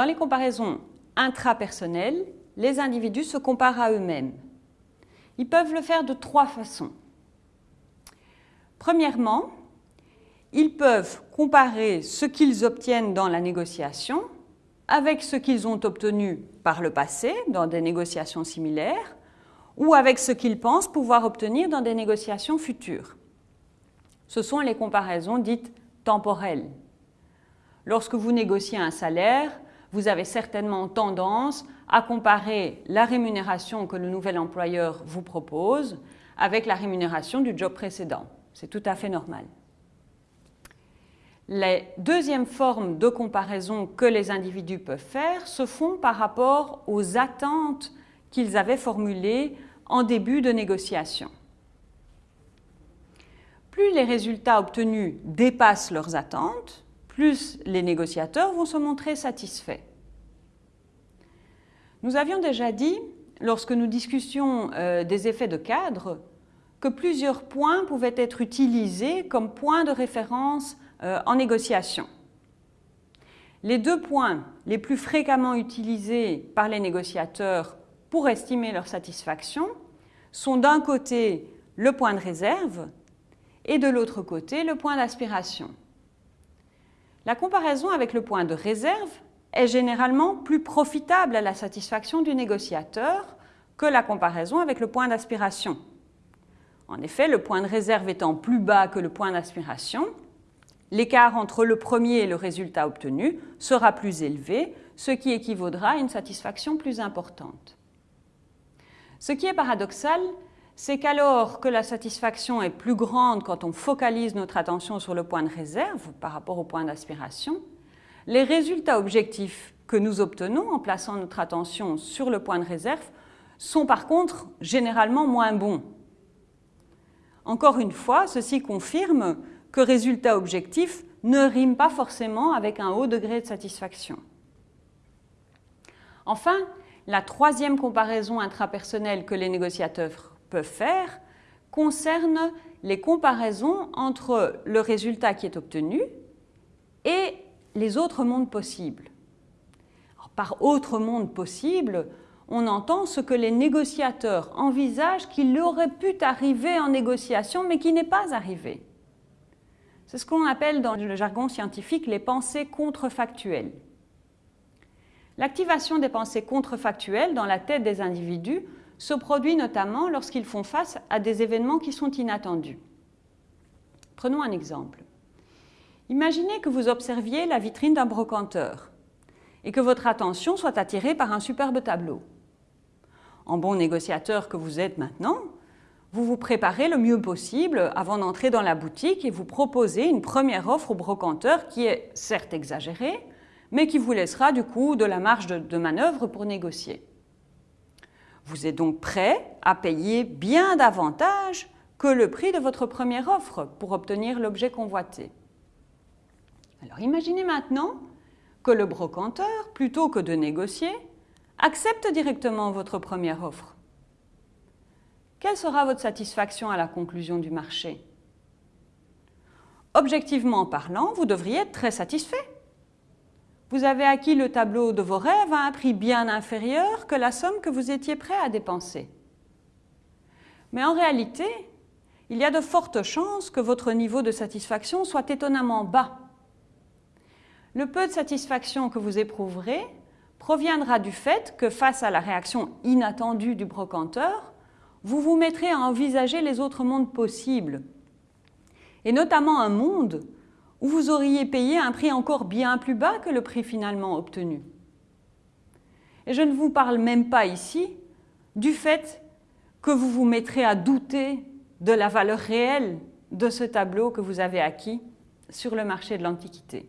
Dans les comparaisons intrapersonnelles, les individus se comparent à eux-mêmes. Ils peuvent le faire de trois façons. Premièrement, ils peuvent comparer ce qu'ils obtiennent dans la négociation avec ce qu'ils ont obtenu par le passé dans des négociations similaires ou avec ce qu'ils pensent pouvoir obtenir dans des négociations futures. Ce sont les comparaisons dites temporelles. Lorsque vous négociez un salaire, vous avez certainement tendance à comparer la rémunération que le nouvel employeur vous propose avec la rémunération du job précédent. C'est tout à fait normal. Les deuxièmes formes de comparaison que les individus peuvent faire se font par rapport aux attentes qu'ils avaient formulées en début de négociation. Plus les résultats obtenus dépassent leurs attentes, plus les négociateurs vont se montrer satisfaits. Nous avions déjà dit, lorsque nous discussions euh, des effets de cadre, que plusieurs points pouvaient être utilisés comme points de référence euh, en négociation. Les deux points les plus fréquemment utilisés par les négociateurs pour estimer leur satisfaction sont d'un côté le point de réserve et de l'autre côté le point d'aspiration. La comparaison avec le point de réserve est généralement plus profitable à la satisfaction du négociateur que la comparaison avec le point d'aspiration. En effet, le point de réserve étant plus bas que le point d'aspiration, l'écart entre le premier et le résultat obtenu sera plus élevé, ce qui équivaudra à une satisfaction plus importante. Ce qui est paradoxal, c'est qu'alors que la satisfaction est plus grande quand on focalise notre attention sur le point de réserve par rapport au point d'aspiration, les résultats objectifs que nous obtenons en plaçant notre attention sur le point de réserve sont par contre généralement moins bons. Encore une fois, ceci confirme que résultat objectif ne rime pas forcément avec un haut degré de satisfaction. Enfin, la troisième comparaison intrapersonnelle que les négociateurs peuvent faire concerne les comparaisons entre le résultat qui est obtenu et les autres mondes possibles. par autre monde possible, on entend ce que les négociateurs envisagent qu'il aurait pu arriver en négociation, mais qui n'est pas arrivé. C'est ce qu'on appelle dans le jargon scientifique les pensées contrefactuelles. L'activation des pensées contrefactuelles dans la tête des individus se produit notamment lorsqu'ils font face à des événements qui sont inattendus. Prenons un exemple. Imaginez que vous observiez la vitrine d'un brocanteur et que votre attention soit attirée par un superbe tableau. En bon négociateur que vous êtes maintenant, vous vous préparez le mieux possible avant d'entrer dans la boutique et vous proposez une première offre au brocanteur qui est certes exagérée, mais qui vous laissera du coup de la marge de, manœuvre pour négocier. Vous êtes donc prêt à payer bien davantage que le prix de votre première offre pour obtenir l'objet convoité. Alors imaginez maintenant que le brocanteur, plutôt que de négocier, accepte directement votre première offre. Quelle sera votre satisfaction à la conclusion du marché? Objectivement parlant, vous devriez être très satisfait. Vous avez acquis le tableau de vos rêves à un prix bien inférieur que la somme que vous étiez prêt à dépenser. Mais en réalité, il y a de fortes chances que votre niveau de satisfaction soit étonnamment bas le peu de satisfaction que vous éprouverez proviendra du fait que face à la réaction inattendue du brocanteur, vous vous mettrez à envisager les autres mondes possibles, et notamment un monde où vous auriez payé un prix encore bien plus bas que le prix finalement obtenu. Et je ne vous parle même pas ici du fait que vous vous mettrez à douter de la valeur réelle de ce tableau que vous avez acquis sur le marché de l'Antiquité.